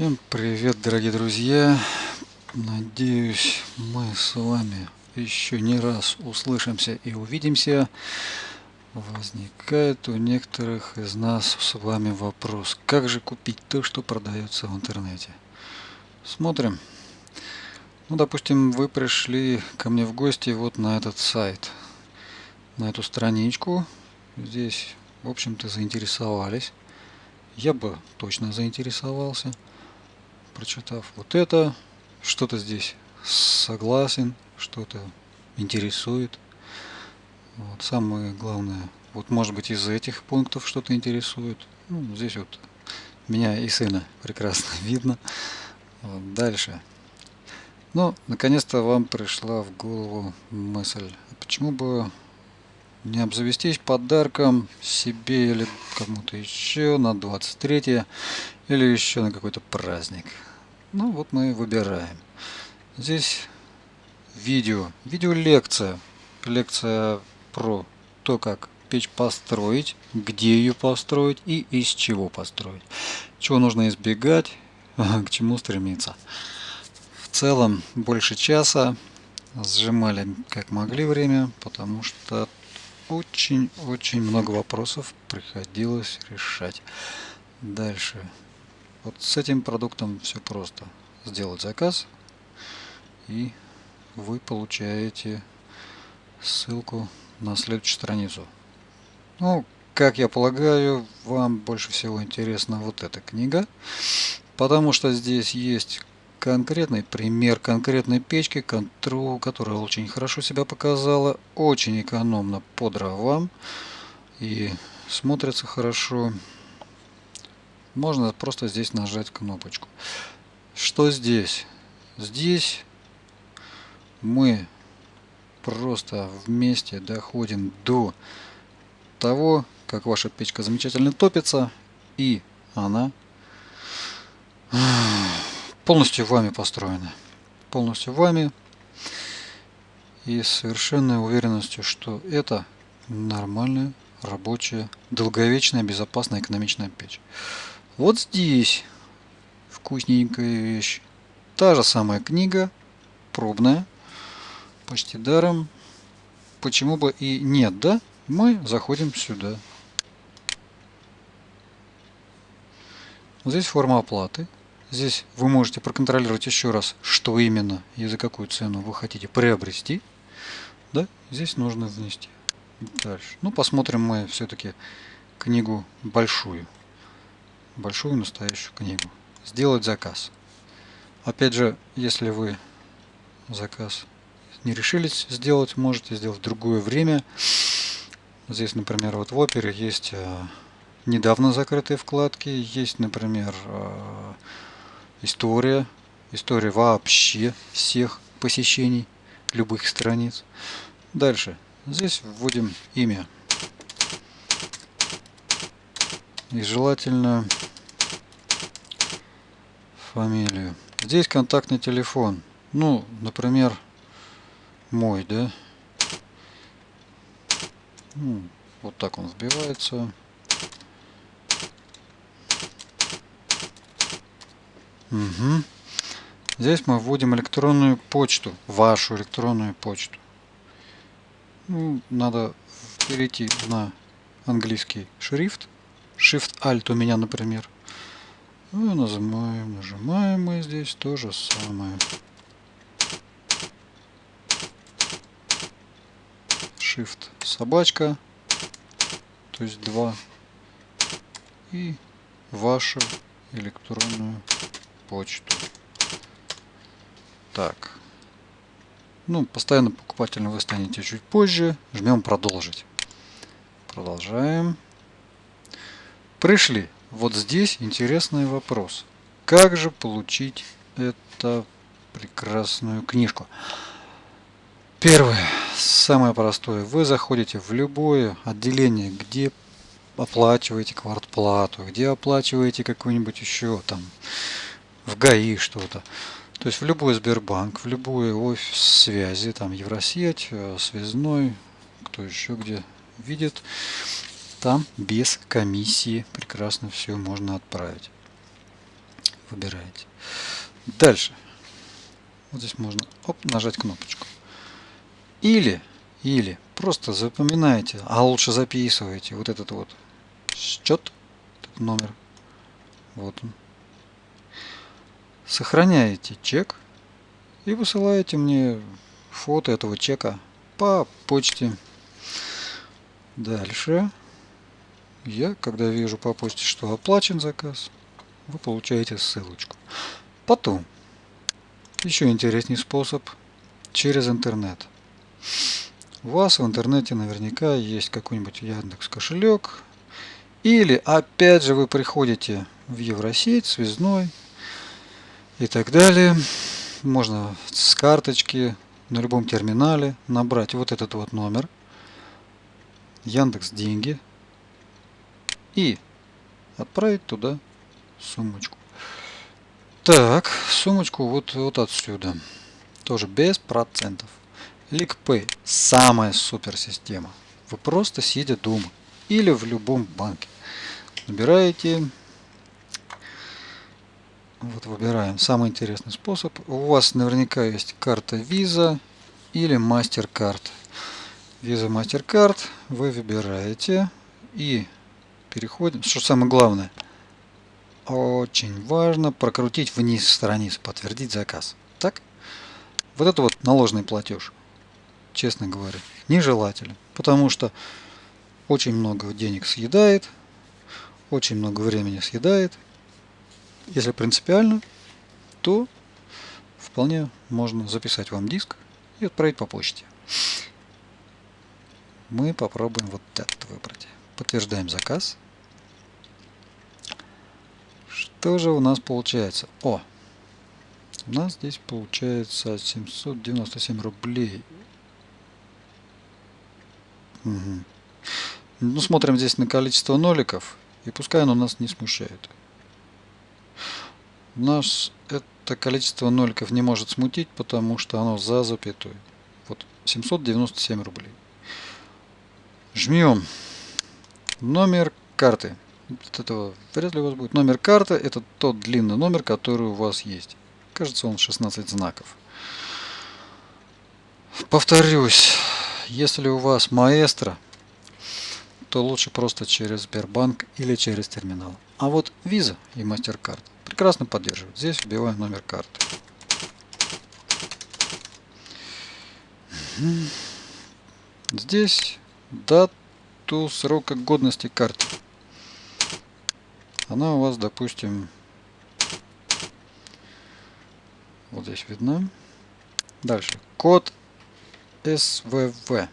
Всем привет, дорогие друзья! Надеюсь, мы с вами еще не раз услышимся и увидимся. Возникает у некоторых из нас с вами вопрос, как же купить то, что продается в интернете? Смотрим. Ну, допустим, вы пришли ко мне в гости вот на этот сайт, на эту страничку. Здесь, в общем-то, заинтересовались. Я бы точно заинтересовался прочитав вот это, что-то здесь согласен, что-то интересует. Вот, самое главное, вот может быть из этих пунктов что-то интересует. Ну, здесь вот меня и сына прекрасно видно. Вот, дальше. Ну, наконец-то вам пришла в голову мысль, а почему бы не обзавестись подарком себе или кому-то еще на 23 или еще на какой-то праздник. Ну вот мы выбираем. Здесь видео, видеолекция. Лекция про то, как печь построить, где ее построить и из чего построить. Чего нужно избегать, к чему стремиться. В целом больше часа сжимали как могли время, потому что очень-очень много вопросов приходилось решать. Дальше вот с этим продуктом все просто. Сделать заказ и вы получаете ссылку на следующую страницу. Ну, как я полагаю, вам больше всего интересна вот эта книга, потому что здесь есть конкретный пример конкретной печки, которая очень хорошо себя показала, очень экономно по дровам и смотрится хорошо можно просто здесь нажать кнопочку. Что здесь? Здесь мы просто вместе доходим до того, как ваша печка замечательно топится, и она полностью вами построена. Полностью вами. И с совершенной уверенностью, что это нормальная, рабочая, долговечная, безопасная, экономичная печь. Вот здесь вкусненькая вещь. Та же самая книга, пробная, почти даром. Почему бы и нет, да? Мы заходим сюда. Здесь форма оплаты. Здесь вы можете проконтролировать еще раз, что именно и за какую цену вы хотите приобрести. Да, здесь нужно внести. Дальше. Ну, посмотрим мы все-таки книгу большую большую настоящую книгу. Сделать заказ. Опять же, если вы заказ не решились сделать, можете сделать в другое время. Здесь, например, вот в опере есть э, недавно закрытые вкладки, есть, например, э, история, история вообще всех посещений любых страниц. Дальше. Здесь вводим имя. И желательно фамилию. Здесь контактный телефон. Ну, например, мой, да? Ну, вот так он вбивается. Угу. Здесь мы вводим электронную почту, вашу электронную почту. Ну, надо перейти на английский шрифт. Shift-Alt у меня, например. Ну, нажимаем, нажимаем мы здесь то же самое. Shift собачка, то есть 2. И вашу электронную почту. Так. Ну, постоянно покупателем вы станете чуть позже. Жмем продолжить. Продолжаем. Пришли. Вот здесь интересный вопрос. Как же получить эту прекрасную книжку? Первое, самое простое. Вы заходите в любое отделение, где оплачиваете квартплату, где оплачиваете какой-нибудь еще там в ГАИ что-то. То есть в любой Сбербанк, в любой офис связи, там Евросеть, э, связной, кто еще где видит. Там без комиссии прекрасно все можно отправить. выбираете. Дальше. Вот здесь можно оп, нажать кнопочку. Или, или просто запоминаете, а лучше записываете вот этот вот счет, этот номер. Вот он. Сохраняете чек и высылаете мне фото этого чека по почте. Дальше я, когда вижу по почте, что оплачен заказ, вы получаете ссылочку. Потом, еще интересный способ через интернет. У вас в интернете наверняка есть какой-нибудь Яндекс кошелек. Или опять же вы приходите в Евросеть, связной и так далее. Можно с карточки на любом терминале набрать вот этот вот номер. Яндекс деньги. И отправить туда сумочку. Так, сумочку вот, вот отсюда. Тоже без процентов. LickPay – самая супер система. Вы просто сидя дома или в любом банке. Набираете. Вот выбираем самый интересный способ. У вас наверняка есть карта Visa или MasterCard. Visa MasterCard вы выбираете и переходим. Что самое главное – очень важно прокрутить вниз страницу, подтвердить заказ. Так? Вот это вот наложенный платеж, честно говоря, нежелателен. Потому что очень много денег съедает, очень много времени съедает. Если принципиально, то вполне можно записать вам диск и отправить по почте. Мы попробуем вот этот выбрать. Подтверждаем заказ. Что же у нас получается? О! У нас здесь получается 797 рублей. Угу. Ну, смотрим здесь на количество ноликов. И пускай оно нас не смущает. Нас это количество ноликов не может смутить, потому что оно за запятой. Вот 797 рублей. Жмем номер карты от этого вряд ли у вас будет. Номер карты это тот длинный номер, который у вас есть. Кажется, он 16 знаков. Повторюсь, если у вас маэстро, то лучше просто через Сбербанк или через терминал. А вот Visa и MasterCard прекрасно поддерживают. Здесь вбиваем номер карты. Здесь дату срока годности карты она у вас, допустим, вот здесь видно. Дальше. Код СВВ.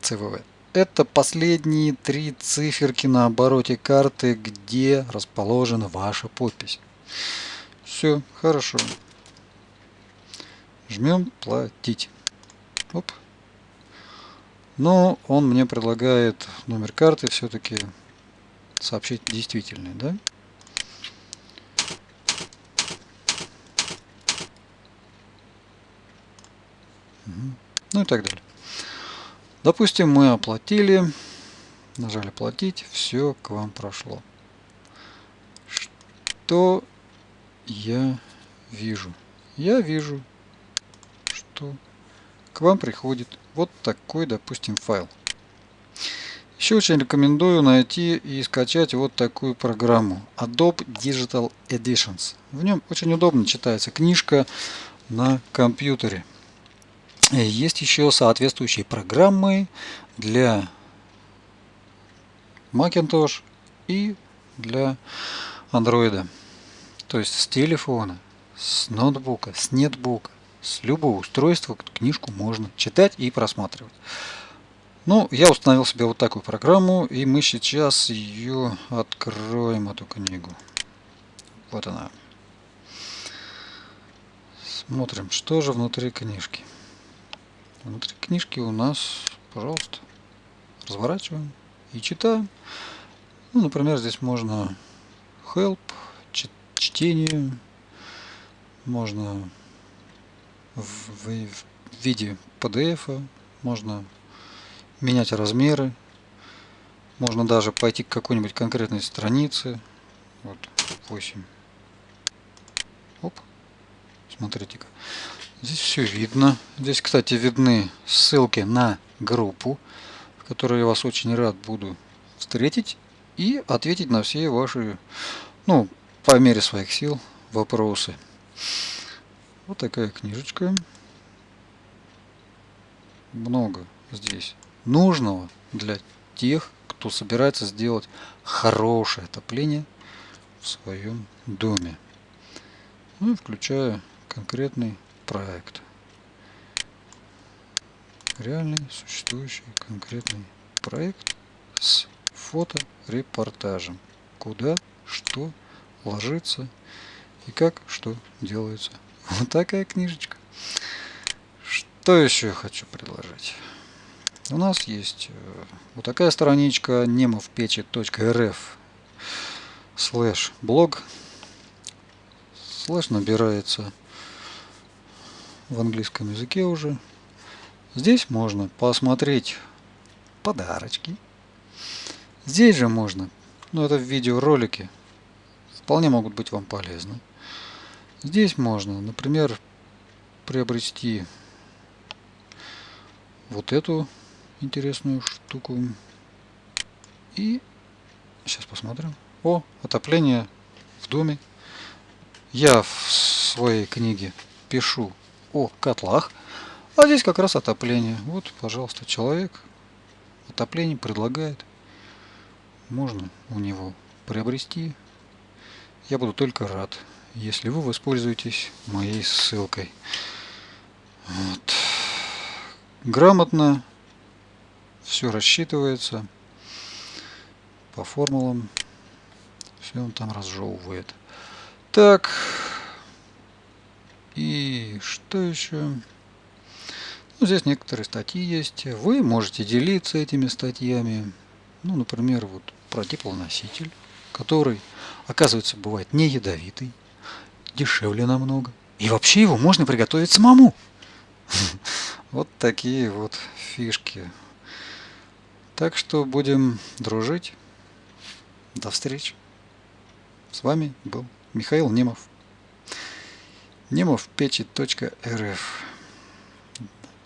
ЦВВ. Это последние три циферки на обороте карты, где расположена ваша подпись. Все, хорошо. Жмем платить. Оп. Но он мне предлагает номер карты все-таки сообщить действительный, да? Ну и так далее. Допустим, мы оплатили, нажали платить, все к вам прошло. Что я вижу? Я вижу, что к вам приходит вот такой, допустим, файл. Еще очень рекомендую найти и скачать вот такую программу Adobe Digital Editions. В нем очень удобно читается книжка на компьютере. Есть еще соответствующие программы для Macintosh и для Android. То есть с телефона, с ноутбука, с нетбука, с любого устройства книжку можно читать и просматривать. Ну, я установил себе вот такую программу, и мы сейчас ее откроем, эту книгу. Вот она. Смотрим, что же внутри книжки. Внутри книжки у нас, пожалуйста, разворачиваем и читаем. Ну, например, здесь можно help, чтение, можно в, виде PDF, можно менять размеры. Можно даже пойти к какой-нибудь конкретной странице. Вот 8. Оп. Смотрите-ка. Здесь все видно. Здесь, кстати, видны ссылки на группу, в которой я вас очень рад буду встретить и ответить на все ваши, ну, по мере своих сил, вопросы. Вот такая книжечка. Много здесь нужного для тех, кто собирается сделать хорошее отопление в своем доме. Ну и включая конкретный проект. Реальный существующий конкретный проект с фоторепортажем. Куда, что ложится и как что делается. Вот такая книжечка. Что еще я хочу предложить? У нас есть э, вот такая страничка немовпечи.рф слэш блог слэш набирается в английском языке уже. Здесь можно посмотреть подарочки. Здесь же можно, ну это в видеоролике, вполне могут быть вам полезны. Здесь можно, например, приобрести вот эту интересную штуку. И сейчас посмотрим. О, отопление в доме. Я в своей книге пишу о котлах. А здесь как раз отопление. Вот, пожалуйста, человек отопление предлагает. Можно у него приобрести. Я буду только рад, если вы воспользуетесь моей ссылкой. Вот. Грамотно все рассчитывается по формулам. Все он там разжевывает. Так, и что еще? Ну, здесь некоторые статьи есть. Вы можете делиться этими статьями. Ну, например, вот про теплоноситель, который, оказывается, бывает не ядовитый, дешевле намного. И вообще его можно приготовить самому. Вот такие вот фишки. Так что будем дружить. До встречи. С вами был Михаил Немов немовпечи.рф